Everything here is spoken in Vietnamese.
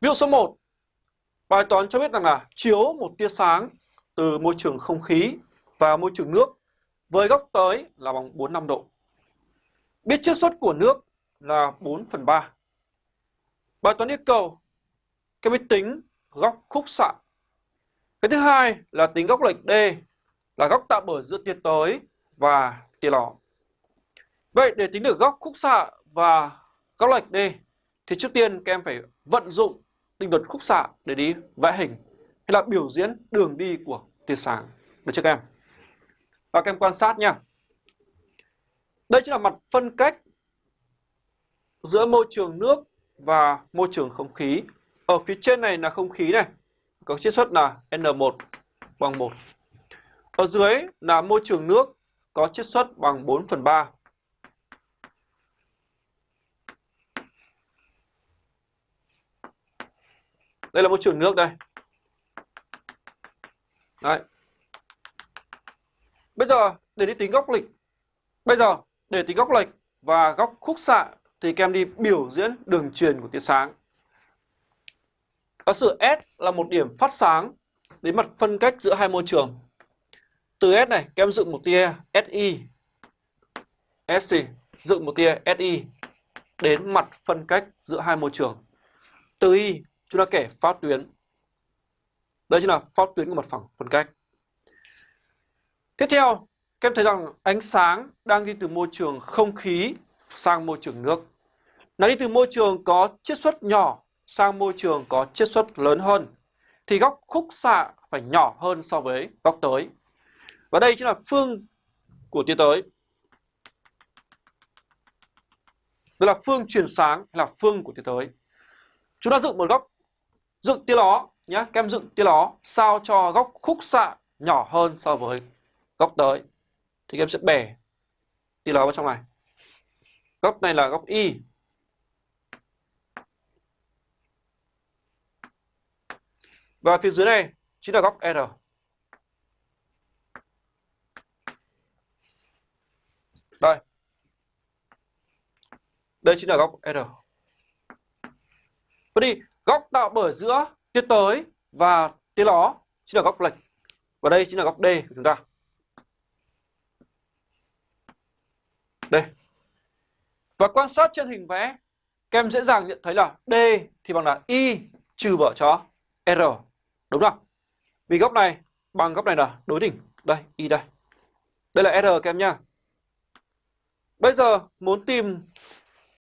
Ví dụ số 1 Bài toán cho biết rằng là chiếu một tia sáng từ môi trường không khí và môi trường nước với góc tới là bằng 45 độ. Biết chiết xuất của nước là 4 phần 3. Bài toán yêu cầu cái biết tính góc khúc xạ. Cái thứ hai là tính góc lệch D, là góc tạo bởi giữa tia tới và tia ló. Vậy để tính được góc khúc xạ và góc lệch D thì trước tiên các em phải vận dụng định luật khúc xạ để đi vẽ hình hay là biểu diễn đường đi của tia sáng. Được chưa các em? Và các em quan sát nha. Đây chính là mặt phân cách giữa môi trường nước và môi trường không khí. Ở phía trên này là không khí này, có chiết xuất là N1 bằng 1. Ở dưới là môi trường nước có chiết xuất bằng 4 phần 3. Đây là môi trường nước đây. Đấy. Bây giờ, để đi tính góc lệch. Bây giờ, để tính góc lệch và góc khúc xạ thì các em đi biểu diễn đường truyền của tia sáng. Có sự S là một điểm phát sáng đến mặt phân cách giữa hai môi trường. Từ S này, các em dựng một tia SI. SC dựng một tia SI đến mặt phân cách giữa hai môi trường. Từ Y chúng ta kể phát tuyến. Đây chính là phát tuyến của mặt phẳng phân cách. Tiếp theo, các em thấy rằng ánh sáng đang đi từ môi trường không khí sang môi trường nước. Nó đi từ môi trường có chiết xuất nhỏ sang môi trường có chiết xuất lớn hơn thì góc khúc xạ phải nhỏ hơn so với góc tới. Và đây chính là phương của tia tới. Đây là phương truyền sáng hay là phương của tia tới. Chúng ta dựng một góc dựng tia ló nhé, các em dựng tia ló sao cho góc khúc xạ nhỏ hơn so với góc tới. Thì các em sẽ bẻ tia ló vào trong này. Góc này là góc Y Và phía dưới này chính là góc R. Đây. Đây chính là góc R. Vậy thì góc tạo bởi giữa tia tới và tia ló chính là góc lệch. Và đây chính là góc D của chúng ta. Đây. Và quan sát trên hình vẽ, các em dễ dàng nhận thấy là D thì bằng là Y trừ bỏ cho R. Đúng không? Vì góc này bằng góc này là đối đỉnh. Đây, Y đây. Đây là R các em nhá. Bây giờ muốn tìm